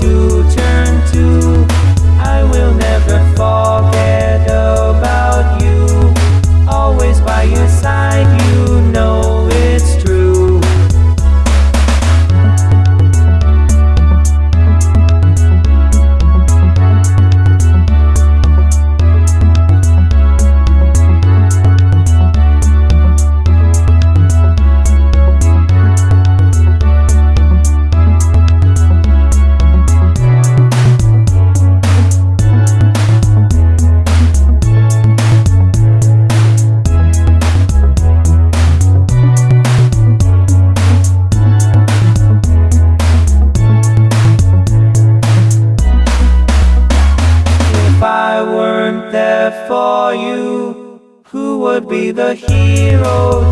to turn to. I will never forget about you. Always by your side for you, who would be the hero